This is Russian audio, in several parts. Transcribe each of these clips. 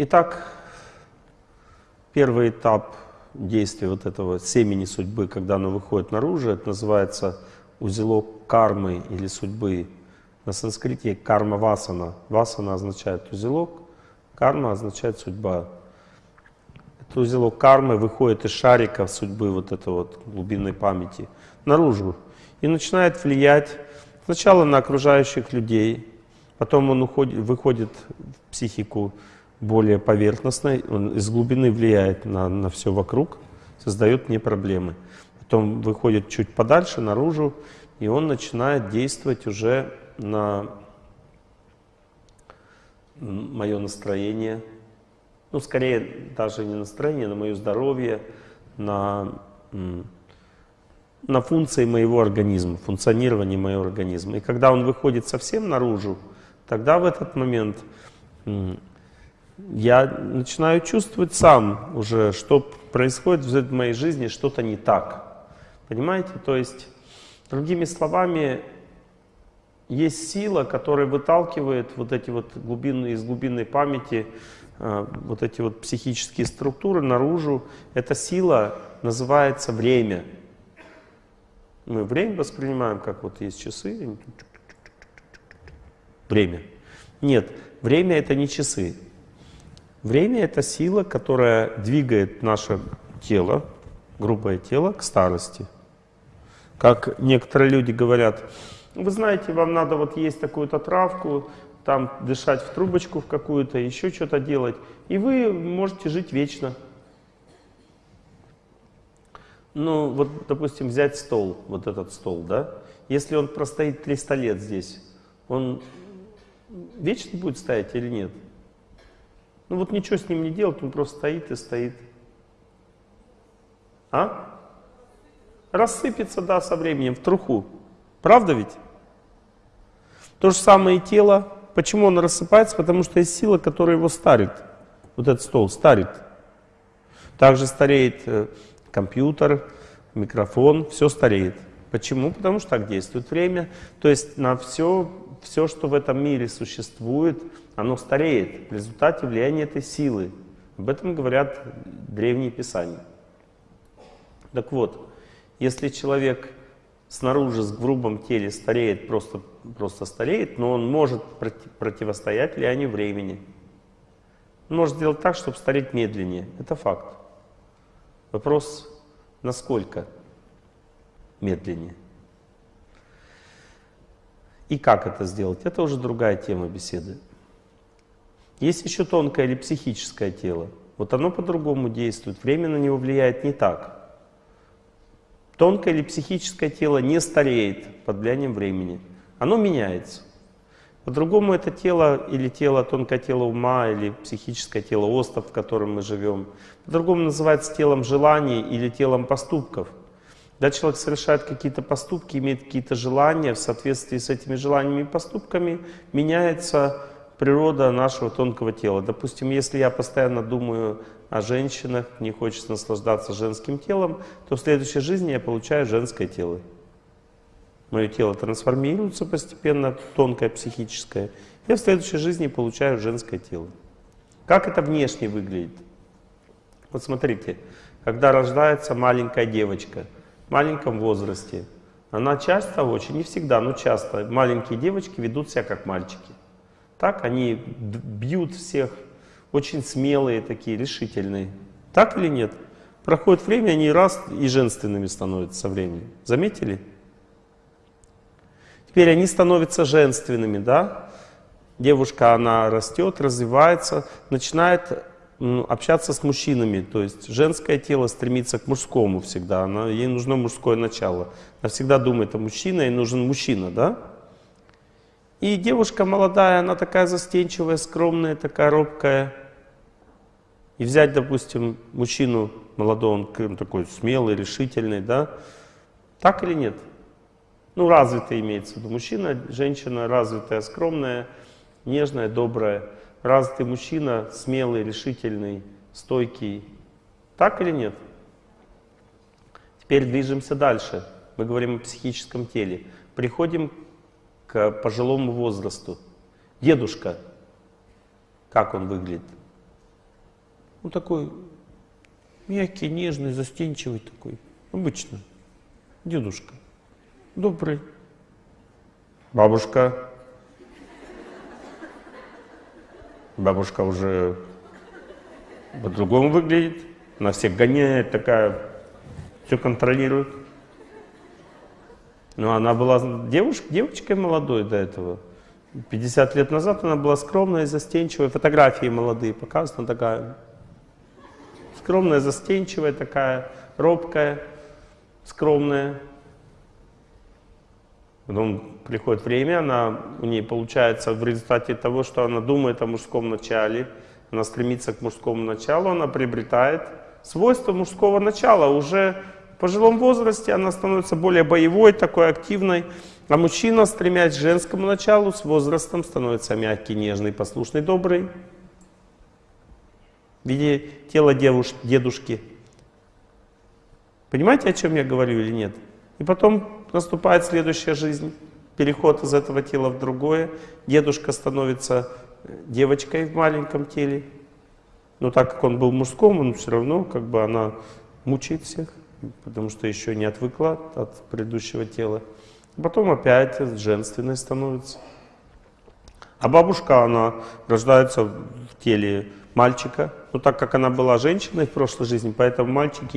Итак, первый этап действия вот этого семени судьбы, когда оно выходит наружу, это называется узелок кармы или судьбы. На санскрите карма васана. Васана означает узелок, карма означает судьба. Этот узелок кармы выходит из шарика судьбы, вот это вот глубинной памяти, наружу. И начинает влиять сначала на окружающих людей, потом он уходит, выходит в психику более поверхностной, он из глубины влияет на, на все вокруг, создает мне проблемы. Потом выходит чуть подальше, наружу, и он начинает действовать уже на мое настроение, ну, скорее, даже не настроение, на мое здоровье, на, на функции моего организма, функционирование моего организма. И когда он выходит совсем наружу, тогда в этот момент я начинаю чувствовать сам уже, что происходит в моей жизни, что-то не так. Понимаете? То есть, другими словами, есть сила, которая выталкивает вот эти вот глубины, из глубинной памяти, э, вот эти вот психические структуры наружу. Эта сила называется время. Мы время воспринимаем, как вот есть часы. Время. Нет, время это не часы. Время — это сила, которая двигает наше тело, грубое тело, к старости. Как некоторые люди говорят, вы знаете, вам надо вот есть такую-то травку, там дышать в трубочку в какую-то, еще что-то делать, и вы можете жить вечно. Ну, вот, допустим, взять стол, вот этот стол, да? Если он простоит 300 лет здесь, он вечно будет стоять или нет? Ну вот ничего с ним не делать, он просто стоит и стоит. А? Рассыпется, да, со временем, в труху. Правда ведь? То же самое и тело. Почему он рассыпается? Потому что есть сила, которая его старит. Вот этот стол старит. Также стареет э, компьютер, микрофон, все стареет. Почему? Потому что так действует время. То есть на все, все, что в этом мире существует, оно стареет в результате влияния этой силы. Об этом говорят древние писания. Так вот, если человек снаружи с грубом теле стареет, просто, просто стареет, но он может противостоять влиянию времени. Он может сделать так, чтобы стареть медленнее. Это факт. Вопрос, насколько медленнее. И как это сделать? Это уже другая тема беседы. Есть еще тонкое или психическое тело. Вот оно по-другому действует. Время на него влияет не так. Тонкое или психическое тело не стареет под влиянием времени. Оно меняется. По-другому это тело или тело, тонкое тело ума, или психическое тело остров, в котором мы живем. По-другому называется телом желаний или телом поступков. Когда человек совершает какие-то поступки, имеет какие-то желания, в соответствии с этими желаниями и поступками меняется природа нашего тонкого тела. Допустим, если я постоянно думаю о женщинах, мне хочется наслаждаться женским телом, то в следующей жизни я получаю женское тело. Мое тело трансформируется постепенно, тонкое, психическое. Я в следующей жизни получаю женское тело. Как это внешне выглядит? Вот смотрите, когда рождается маленькая девочка в маленьком возрасте, она часто, очень, не всегда, но часто, маленькие девочки ведут себя как мальчики. Так, они бьют всех, очень смелые такие, решительные. Так или нет? Проходит время, они раз и женственными становятся со временем. Заметили? Теперь они становятся женственными, да? Девушка, она растет, развивается, начинает общаться с мужчинами. То есть женское тело стремится к мужскому всегда. Она, ей нужно мужское начало. Она всегда думает о мужчине, ей нужен мужчина, да? И девушка молодая, она такая застенчивая, скромная, такая робкая. И взять, допустим, мужчину молодого, он такой смелый, решительный, да? Так или нет? Ну, развитый имеется в виду. Мужчина, женщина развитая, скромная, нежная, добрая. Развитый мужчина, смелый, решительный, стойкий. Так или нет? Теперь движемся дальше. Мы говорим о психическом теле. Приходим к пожилому возрасту. Дедушка, как он выглядит? Он такой мягкий, нежный, застенчивый такой. Обычно. Дедушка. Добрый. Бабушка. Бабушка уже по-другому выглядит. Она всех гоняет, такая, все контролирует. Но она была девушкой, девочкой молодой до этого. 50 лет назад она была скромная застенчивая. Фотографии молодые показаны, такая скромная, застенчивая, такая робкая, скромная. Потом приходит время, она, у нее получается в результате того, что она думает о мужском начале, она стремится к мужскому началу, она приобретает свойства мужского начала. Уже в пожилом возрасте она становится более боевой, такой активной. А мужчина, стремясь к женскому началу, с возрастом становится мягкий, нежный, послушный, добрый. В виде тела девуш, дедушки. Понимаете, о чем я говорю или нет? И потом наступает следующая жизнь. Переход из этого тела в другое. Дедушка становится девочкой в маленьком теле. Но так как он был мужском, он все равно, как бы она мучает всех, потому что еще не отвыкла от предыдущего тела. Потом опять женственной становится. А бабушка, она рождается в теле мальчика. Но так как она была женщиной в прошлой жизни, поэтому мальчики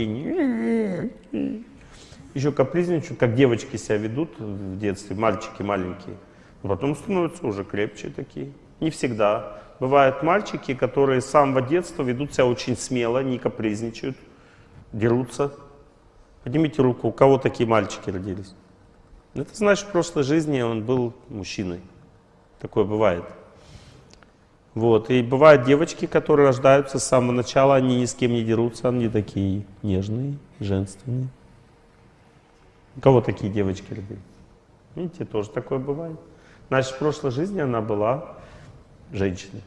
еще капризничают, как девочки себя ведут в детстве, мальчики маленькие. Но потом становятся уже крепче такие. Не всегда. Бывают мальчики, которые с самого детства ведут себя очень смело, не капризничают, дерутся. Поднимите руку, у кого такие мальчики родились? Это значит, в прошлой жизни он был мужчиной. Такое бывает. Вот. И бывают девочки, которые рождаются с самого начала, они ни с кем не дерутся, они такие нежные, женственные. У кого такие девочки родились? Видите, тоже такое бывает. Значит, в прошлой жизни она была женщиной.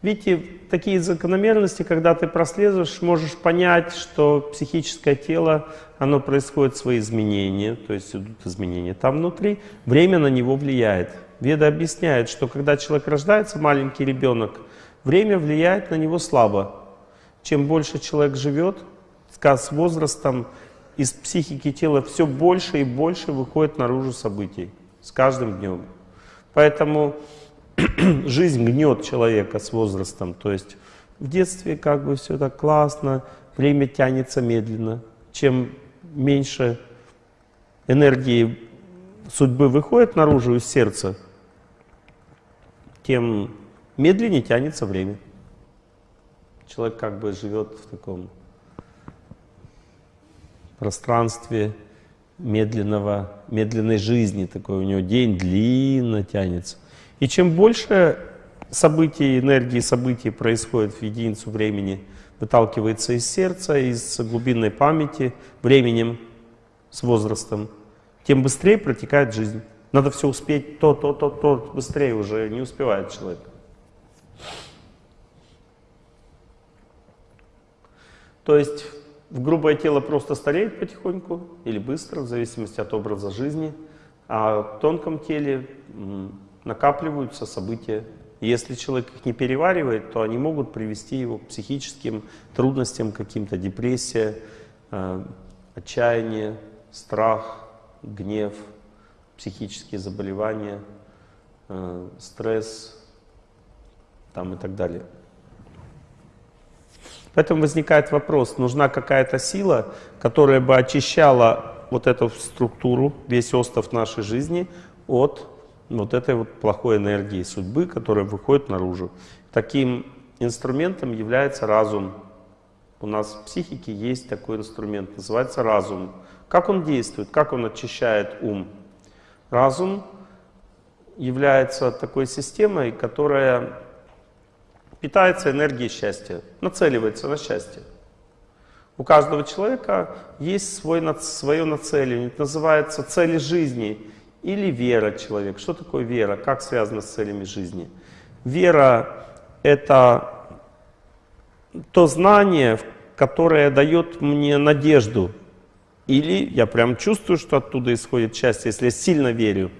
Видите, такие закономерности, когда ты прослеживаешь, можешь понять, что психическое тело, оно происходит свои изменения, то есть идут изменения там внутри, время на него влияет. Веда объясняет, что когда человек рождается, маленький ребенок, время влияет на него слабо. Чем больше человек живет, с возрастом из психики тела все больше и больше выходит наружу событий с каждым днем. Поэтому жизнь гнет человека с возрастом. То есть в детстве как бы все так классно, время тянется медленно. Чем меньше энергии судьбы выходит наружу из сердца, тем медленнее тянется время. Человек как бы живет в таком пространстве медленного, медленной жизни, такой у него день длинно тянется. И чем больше событий, энергии событий происходит в единицу времени, выталкивается из сердца, из глубинной памяти, временем, с возрастом, тем быстрее протекает жизнь. Надо все успеть, то, то, то, то, быстрее уже не успевает человек. То есть в грубое тело просто стареет потихоньку или быстро, в зависимости от образа жизни, а в тонком теле накапливаются события. Если человек их не переваривает, то они могут привести его к психическим трудностям, каким-то депрессия, э, отчаяние, страх, гнев, психические заболевания, э, стресс там, и так далее. Поэтому возникает вопрос, нужна какая-то сила, которая бы очищала вот эту структуру, весь остров нашей жизни от вот этой вот плохой энергии судьбы, которая выходит наружу. Таким инструментом является разум. У нас в психике есть такой инструмент, называется разум. Как он действует, как он очищает ум? Разум является такой системой, которая питается энергией счастья, нацеливается на счастье. У каждого человека есть свой, свое нацеливание, это называется цели жизни или вера человека. Что такое вера? Как связано с целями жизни? Вера — это то знание, которое дает мне надежду. Или я прям чувствую, что оттуда исходит счастье, если я сильно верю.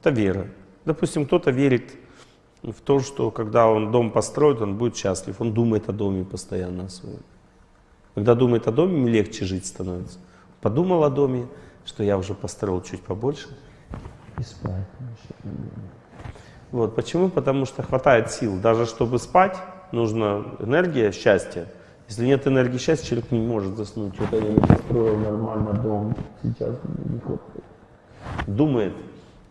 Это вера. Допустим, кто-то верит в том, что когда он дом построит, он будет счастлив. Он думает о доме постоянно о своем. Когда думает о доме, легче жить становится. Подумал о доме, что я уже построил чуть побольше. И спать. Вот. Почему? Потому что хватает сил. Даже чтобы спать, нужна энергия счастья. Если нет энергии счастья, человек не может заснуть. Вот я не построил нормально дом, сейчас не хватает. Думает,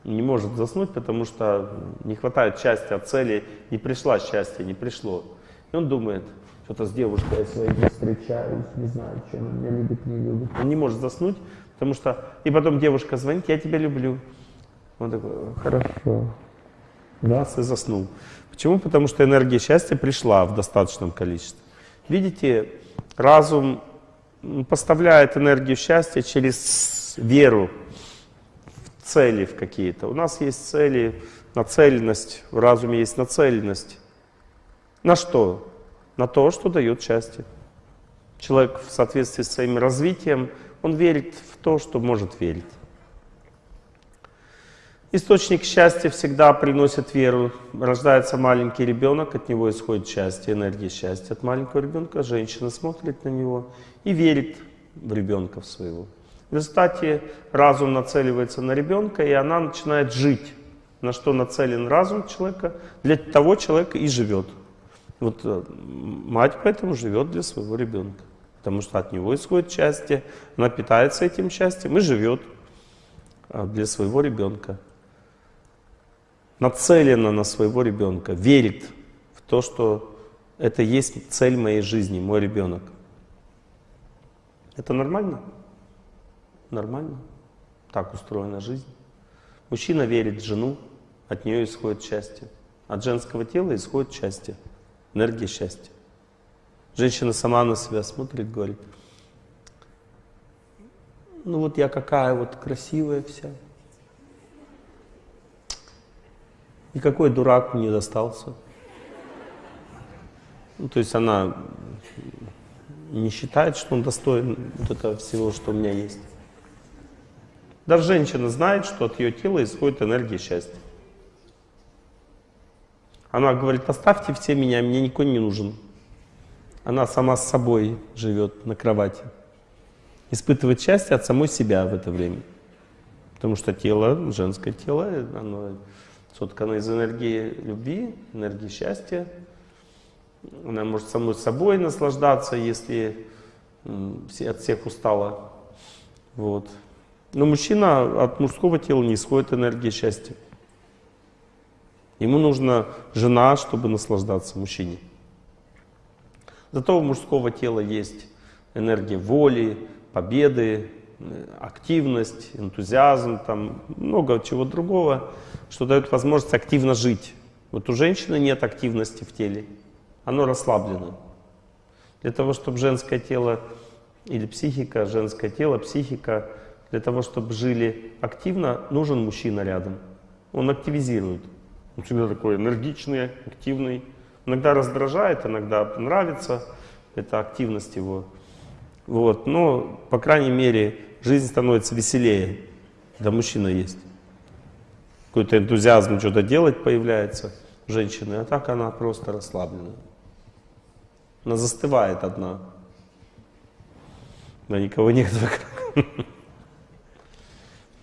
не может заснуть, потому что не хватает счастья, цели, не пришла счастье, не пришло. И он думает, что-то с девушкой я своей не встречаюсь, не знаю, чем он меня любит, не любит. Он не может заснуть, потому что... И потом девушка звонит, я тебя люблю. Он такой, хорошо. Раз и заснул. Почему? Потому что энергия счастья пришла в достаточном количестве. Видите, разум поставляет энергию счастья через веру в цели в какие-то. У нас есть цели, нацеленность, в разуме есть нацеленность. На что? На то, что дает счастье. Человек в соответствии с своим развитием, он верит в то, что может верить. Источник счастья всегда приносит веру. Рождается маленький ребенок, от него исходит счастье, энергия счастья от маленького ребенка. Женщина смотрит на него и верит в ребенка своего. В результате разум нацеливается на ребенка, и она начинает жить. На что нацелен разум человека, для того человека и живет. Вот э, мать поэтому живет для своего ребенка. Потому что от него исходит счастье, она питается этим счастьем и живет э, для своего ребенка нацелена на своего ребенка, верит в то, что это есть цель моей жизни, мой ребенок. Это нормально? Нормально. Так устроена жизнь. Мужчина верит в жену, от нее исходит счастье. От женского тела исходит счастье, энергия счастья. Женщина сама на себя смотрит, говорит, ну вот я какая вот красивая вся, Никакой дурак не достался. Ну, то есть она не считает, что он достоин вот этого всего, что у меня есть. Даже женщина знает, что от ее тела исходит энергия счастья. Она говорит, оставьте все меня, мне никто не нужен. Она сама с собой живет на кровати. Испытывает счастье от самой себя в это время. Потому что тело, женское тело, оно соткана из энергии любви, энергии счастья. Она может самой собой наслаждаться, если от всех устала. Вот. Но мужчина от мужского тела не исходит энергия счастья. Ему нужна жена, чтобы наслаждаться мужчине. Зато у мужского тела есть энергия воли, победы, активность, энтузиазм, там много чего другого, что дает возможность активно жить. Вот у женщины нет активности в теле, оно расслаблено. Для того, чтобы женское тело или психика, женское тело, психика, для того, чтобы жили активно, нужен мужчина рядом. Он активизирует. Он всегда такой энергичный, активный. Иногда раздражает, иногда нравится. Это активность его. Вот. Но, по крайней мере, жизнь становится веселее, когда мужчина есть. Какой-то энтузиазм что-то делать появляется у женщины, а так она просто расслаблена. Она застывает одна. Да никого нет вокруг.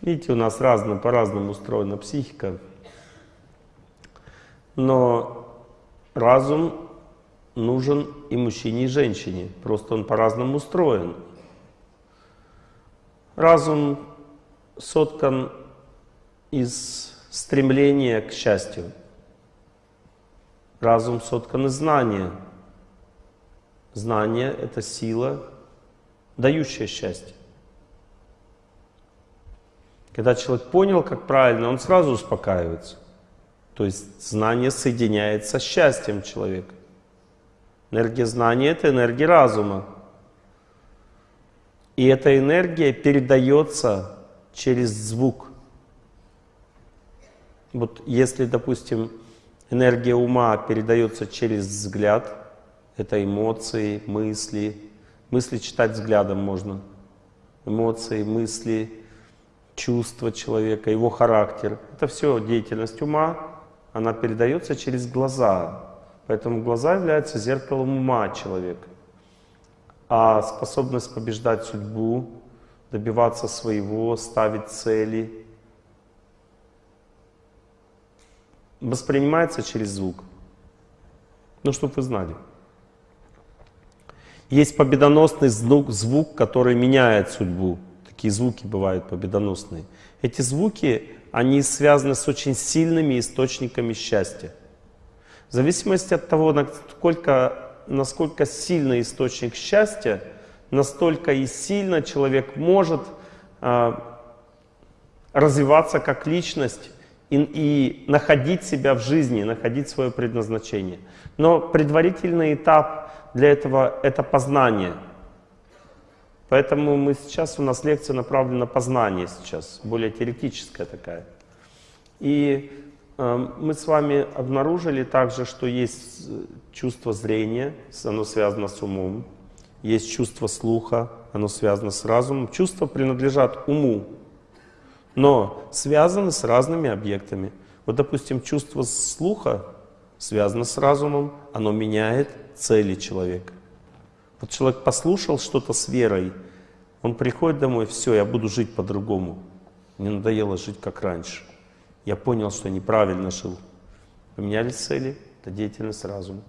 Видите, у нас разно, по-разному устроена психика. Но разум нужен и мужчине, и женщине. Просто он по-разному устроен. Разум соткан из стремления к счастью. Разум соткан из знания. Знание — это сила, дающая счастье. Когда человек понял, как правильно, он сразу успокаивается. То есть знание соединяется с счастьем человека. Энергия знания — это энергия разума. И эта энергия передается через звук. Вот если, допустим, энергия ума передается через взгляд, это эмоции, мысли. Мысли читать взглядом можно. Эмоции, мысли, чувства человека, его характер. Это все деятельность ума, она передается через глаза. Поэтому глаза являются зеркалом ума человека. А способность побеждать судьбу, добиваться своего, ставить цели, воспринимается через звук. Ну, чтобы вы знали. Есть победоносный звук, звук, который меняет судьбу. Такие звуки бывают победоносные. Эти звуки, они связаны с очень сильными источниками счастья. В зависимости от того, насколько, насколько сильный источник счастья, настолько и сильно человек может э, развиваться как личность и, и находить себя в жизни, находить свое предназначение. Но предварительный этап для этого — это познание. Поэтому мы сейчас, у нас лекция направлена на познание сейчас, более теоретическая такая. И э, мы с вами обнаружили также, что есть э, чувство зрения, оно связано с умом, есть чувство слуха, оно связано с разумом. Чувства принадлежат уму, но связаны с разными объектами. Вот, допустим, чувство слуха связано с разумом, оно меняет цели человека. Вот человек послушал что-то с верой, он приходит домой, все, я буду жить по-другому. Мне надоело жить как раньше. Я понял, что неправильно жил. Поменялись цели, это деятельность разума.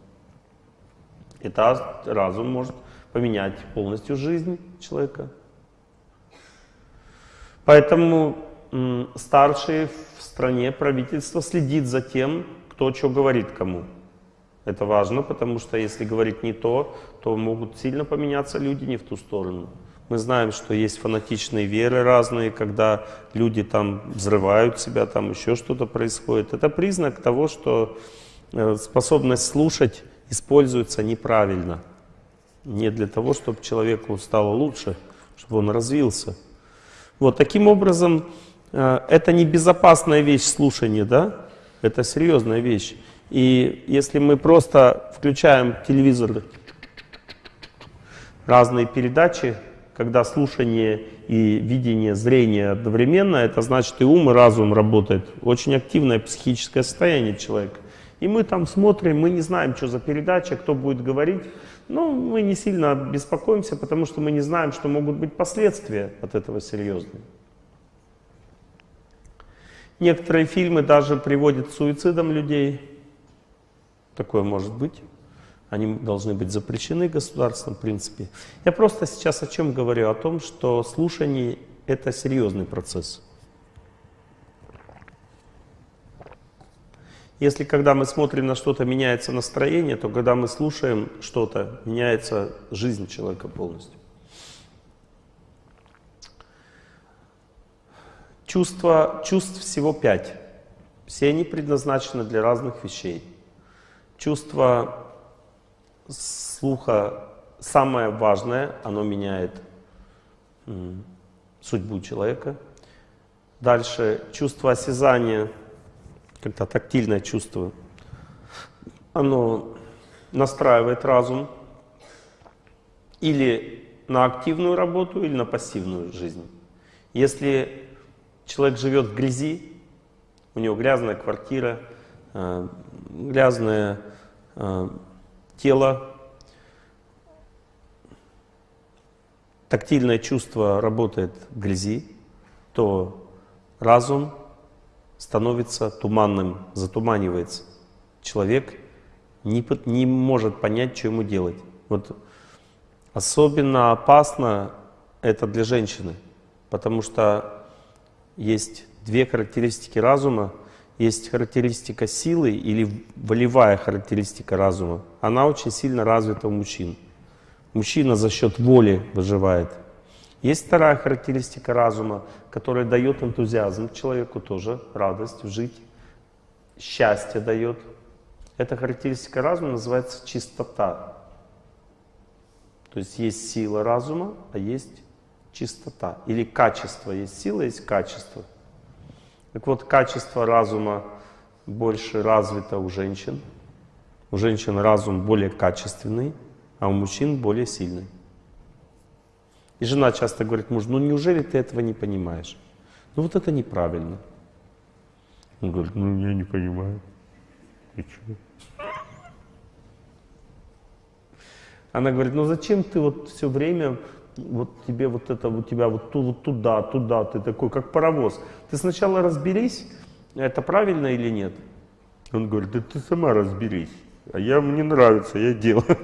Это разум может поменять полностью жизнь человека. Поэтому старшие в стране, правительство следит за тем, кто что говорит кому. Это важно, потому что если говорить не то, то могут сильно поменяться люди не в ту сторону. Мы знаем, что есть фанатичные веры разные, когда люди там взрывают себя, там еще что-то происходит. Это признак того, что э, способность слушать используется неправильно. Не для того, чтобы человеку стало лучше, чтобы он развился. Вот таким образом, э, это не безопасная вещь слушания, да? Это серьезная вещь. И если мы просто включаем телевизор, разные передачи, когда слушание и видение, зрение одновременно, это значит и ум, и разум работает. Очень активное психическое состояние человека. И мы там смотрим, мы не знаем, что за передача, кто будет говорить. Но мы не сильно беспокоимся, потому что мы не знаем, что могут быть последствия от этого серьезные. Некоторые фильмы даже приводят к суицидам людей. Такое может быть. Они должны быть запрещены государством, в принципе. Я просто сейчас о чем говорю? О том, что слушание — это серьезный процесс. Если когда мы смотрим на что-то, меняется настроение, то когда мы слушаем что-то, меняется жизнь человека полностью. Чувства, чувств всего пять. Все они предназначены для разных вещей. Чувство слуха самое важное, оно меняет судьбу человека. Дальше чувство осязания, когда тактильное чувство, оно настраивает разум или на активную работу, или на пассивную жизнь. Если человек живет в грязи, у него грязная квартира, э, грязное э, тело, тактильное чувство работает в грязи, то разум становится туманным, затуманивается. Человек не, не может понять, что ему делать. Вот особенно опасно это для женщины, потому что есть две характеристики разума. Есть характеристика силы или волевая характеристика разума. Она очень сильно развита у мужчин. Мужчина за счет воли выживает. Есть вторая характеристика разума, которая дает энтузиазм человеку тоже, радость жить, счастье дает. Эта характеристика разума называется чистота. То есть есть сила разума, а есть чистота. Или качество. Есть сила, есть качество. Так вот, качество разума больше развито у женщин. У женщин разум более качественный, а у мужчин более сильный. И жена часто говорит мужу, ну неужели ты этого не понимаешь? Ну вот это неправильно. Он говорит, ну я не понимаю. И что? Она говорит, ну зачем ты вот все время, вот тебе вот это, у тебя вот, ту, вот туда, туда, ты такой, как паровоз. Ты сначала разберись, это правильно или нет? Он говорит, да ты сама разберись. А я, мне нравится, я делаю.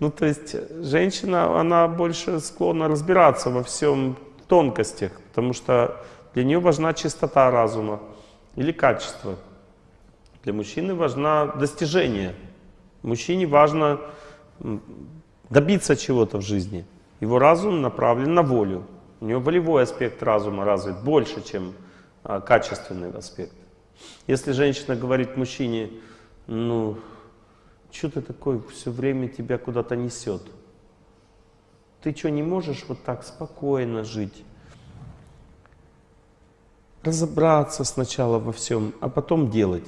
Ну, то есть женщина, она больше склонна разбираться во всем тонкостях, потому что для нее важна чистота разума или качество. Для мужчины важна достижение. Мужчине важно добиться чего-то в жизни. Его разум направлен на волю. У него волевой аспект разума развит больше, чем а, качественный аспект. Если женщина говорит мужчине, ну, что ты такой, все время тебя куда-то несет. Ты что, не можешь вот так спокойно жить? Разобраться сначала во всем, а потом делать.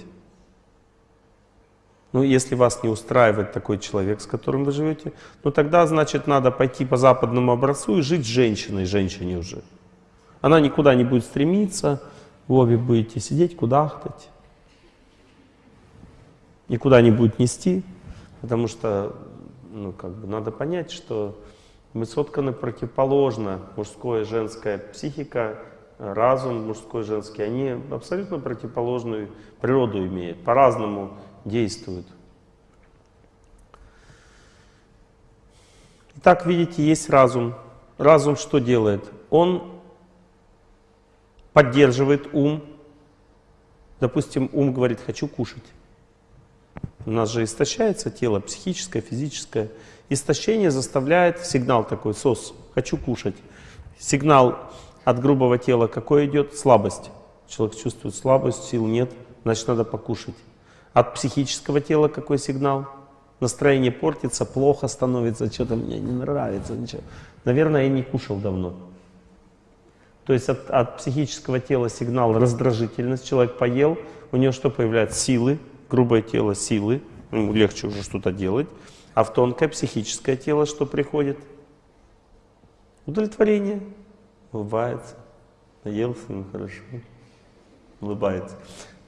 Ну, если вас не устраивает такой человек, с которым вы живете, ну тогда, значит, надо пойти по западному образцу и жить с женщиной, женщине уже. Она никуда не будет стремиться, вы обе будете сидеть, кудахтать. Никуда не будет нести, потому что, ну, как бы надо понять, что мы сотканы противоположно, мужская и женская психика, разум мужской и женский, они абсолютно противоположную природу имеют, по-разному действуют. Итак, видите, есть разум. Разум что делает? Он поддерживает ум. Допустим, ум говорит, хочу кушать. У нас же истощается тело, психическое, физическое. Истощение заставляет, сигнал такой, сос, хочу кушать. Сигнал от грубого тела какой идет? Слабость. Человек чувствует слабость, сил нет, значит надо покушать. От психического тела какой сигнал? Настроение портится, плохо становится, что-то мне не нравится, ничего. Наверное, я не кушал давно. То есть от, от психического тела сигнал раздражительность, человек поел, у него что появляется? Силы, грубое тело силы, ему легче уже что-то делать. А в тонкое психическое тело что приходит? Удовлетворение. Улыбается. Наелся, ну хорошо. Улыбается.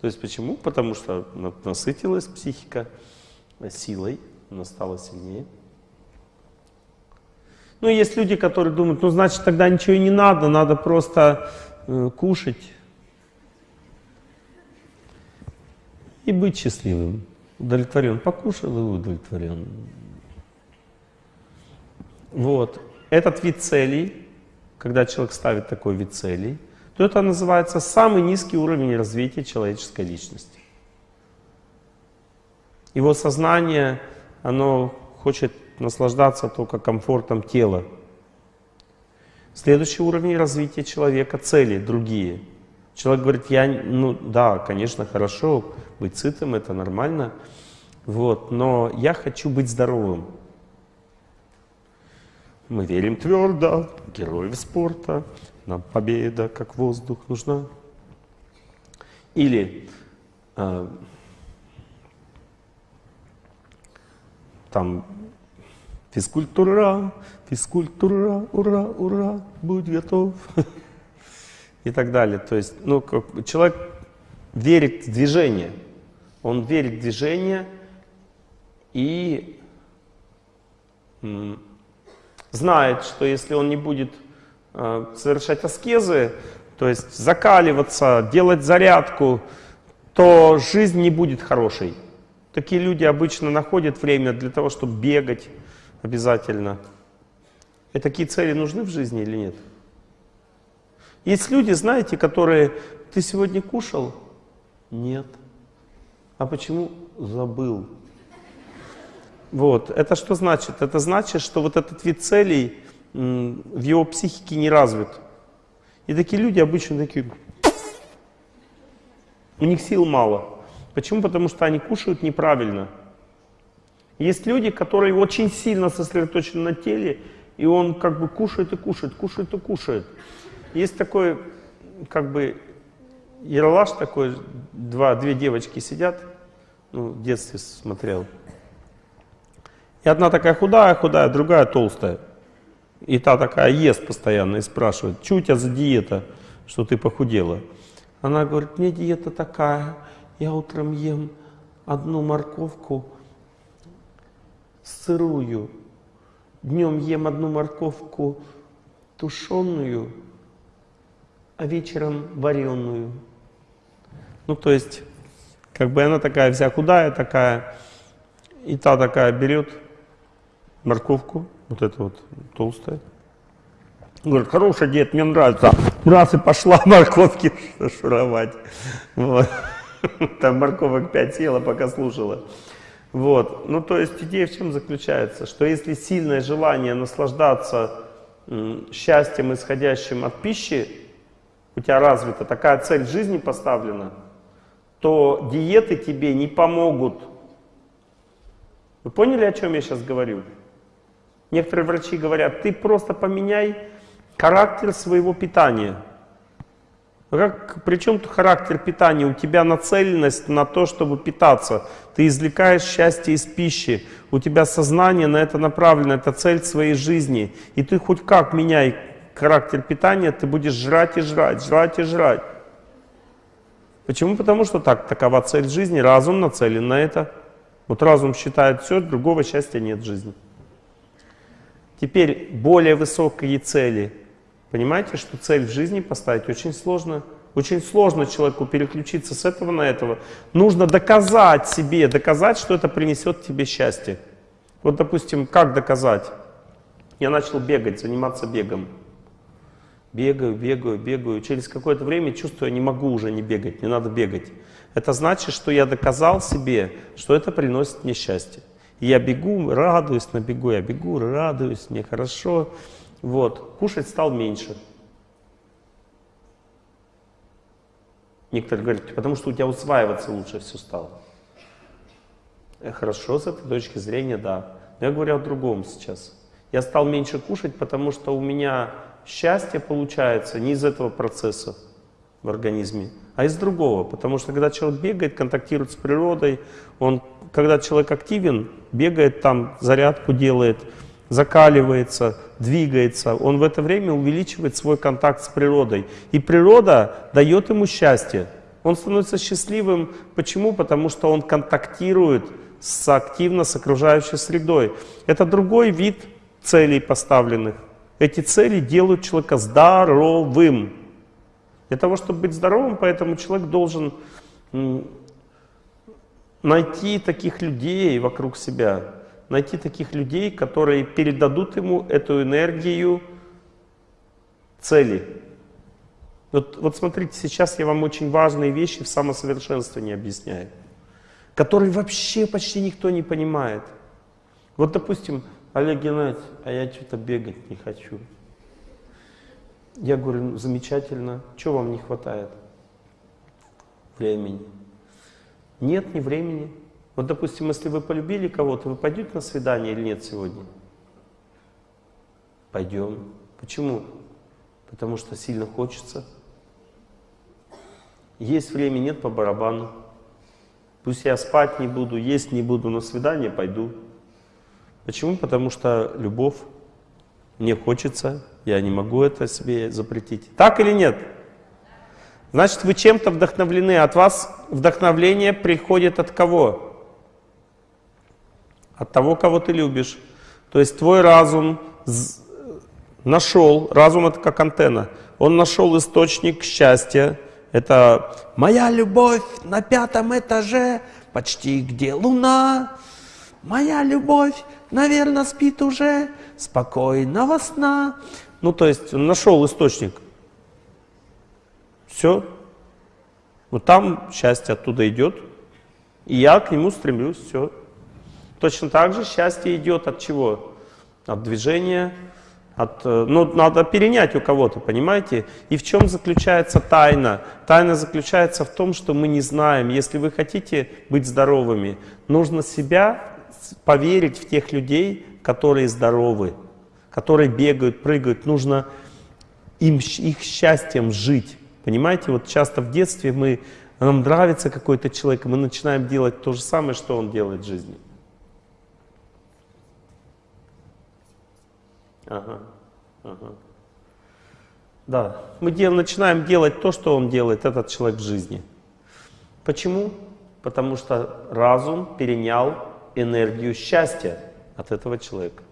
То есть почему? Потому что насытилась психика силой, она стала сильнее. Ну, есть люди, которые думают, ну, значит, тогда ничего и не надо, надо просто э, кушать и быть счастливым. Удовлетворен. Покушал и удовлетворен. Вот. Этот вид целей, когда человек ставит такой вид целей, то это называется самый низкий уровень развития человеческой личности. Его сознание, оно хочет наслаждаться только комфортом тела. Следующий уровень развития человека — цели другие. Человек говорит, я, ну да, конечно, хорошо, быть сытым — это нормально, вот, но я хочу быть здоровым. Мы верим твердо, героев спорта, нам победа, как воздух, нужна. Или э, там физкультура, физкультура, ура, ура, будь готов. И так далее. То есть, ну, как, человек верит в движение. Он верит в движение и знает, что если он не будет совершать аскезы, то есть закаливаться, делать зарядку, то жизнь не будет хорошей. Такие люди обычно находят время для того, чтобы бегать обязательно. И такие цели нужны в жизни или нет? Есть люди, знаете, которые, ты сегодня кушал? Нет. А почему? Забыл. Вот. Это что значит? Это значит, что вот этот вид целей в его психике не развит. И такие люди обычно такие, у них сил мало. Почему? Потому что они кушают неправильно. Есть люди, которые очень сильно сосредоточены на теле, и он как бы кушает и кушает, кушает и кушает. Есть такой, как бы, Ералаш такой, два, две девочки сидят, ну, в детстве смотрел. И одна такая худая, худая, другая толстая. И та такая ест постоянно и спрашивает, что у тебя за диета, что ты похудела? Она говорит, мне диета такая, я утром ем одну морковку сырую, днем ем одну морковку тушеную, а вечером вареную. Ну, то есть, как бы она такая вся худая такая, и та такая берет морковку, вот это вот толстая. Говорит, хороший дед, мне нравится. Раз и пошла морковки шуровать. Вот. Там морковок пять съела, пока слушала. Вот. Ну, то есть идея в чем заключается? Что если сильное желание наслаждаться счастьем, исходящим от пищи, у тебя развита, такая цель жизни поставлена, то диеты тебе не помогут. Вы поняли, о чем я сейчас говорю? Некоторые врачи говорят, ты просто поменяй характер своего питания. Как, причем характер питания? У тебя нацеленность на то, чтобы питаться. Ты извлекаешь счастье из пищи. У тебя сознание на это направлено, это цель своей жизни. И ты хоть как меняй характер питания, ты будешь жрать и жрать, жрать и жрать. Почему? Потому что так, такова цель жизни, разум нацелен на это. Вот разум считает все, другого счастья нет в жизни. Теперь более высокие цели. Понимаете, что цель в жизни поставить очень сложно. Очень сложно человеку переключиться с этого на этого. Нужно доказать себе, доказать, что это принесет тебе счастье. Вот, допустим, как доказать? Я начал бегать, заниматься бегом. Бегаю, бегаю, бегаю. Через какое-то время чувствую, я не могу уже не бегать, не надо бегать. Это значит, что я доказал себе, что это приносит мне счастье. Я бегу, радуюсь на бегу, я бегу, радуюсь, мне хорошо. Вот, кушать стал меньше. Некоторые говорят, потому что у тебя усваиваться лучше все стало. Э, хорошо, с этой точки зрения, да. Но я говорю о другом сейчас. Я стал меньше кушать, потому что у меня счастье получается не из этого процесса в организме, а из другого. Потому что когда человек бегает, контактирует с природой, он, когда человек активен, бегает там, зарядку делает, закаливается, двигается, он в это время увеличивает свой контакт с природой. И природа дает ему счастье. Он становится счастливым. Почему? Потому что он контактирует с, активно с окружающей средой. Это другой вид целей поставленных. Эти цели делают человека здоровым. Для того, чтобы быть здоровым, поэтому человек должен найти таких людей вокруг себя, найти таких людей, которые передадут ему эту энергию цели. Вот, вот смотрите, сейчас я вам очень важные вещи в самосовершенствовании объясняю, которые вообще почти никто не понимает. Вот, допустим, Олег Геннадьевич, а я что-то бегать не хочу. Я говорю, ну, замечательно, что вам не хватает? Времени. Нет, ни времени. Вот, допустим, если вы полюбили кого-то, вы пойдете на свидание или нет сегодня? Пойдем. Почему? Потому что сильно хочется. Есть время, нет по барабану. Пусть я спать не буду, есть не буду, на свидание пойду. Почему? Потому что любовь, мне хочется, я не могу это себе запретить. Так или нет? Значит, вы чем-то вдохновлены. От вас вдохновление приходит от кого? От того, кого ты любишь. То есть твой разум нашел, разум это как антенна, он нашел источник счастья. Это моя любовь на пятом этаже, почти где луна. Моя любовь наверное, спит уже, спокойного сна. Ну, то есть нашел источник. Все. Вот там счастье оттуда идет, и я к нему стремлюсь, все. Точно так же счастье идет от чего? От движения, от, э, ну, надо перенять у кого-то, понимаете? И в чем заключается тайна? Тайна заключается в том, что мы не знаем. Если вы хотите быть здоровыми, нужно себя поверить в тех людей, которые здоровы, которые бегают, прыгают. Нужно им, их счастьем жить. Понимаете, вот часто в детстве мы, нам нравится какой-то человек, мы начинаем делать то же самое, что он делает в жизни. Ага, ага. Да, мы дел, начинаем делать то, что он делает, этот человек в жизни. Почему? Потому что разум перенял энергию счастья от этого человека.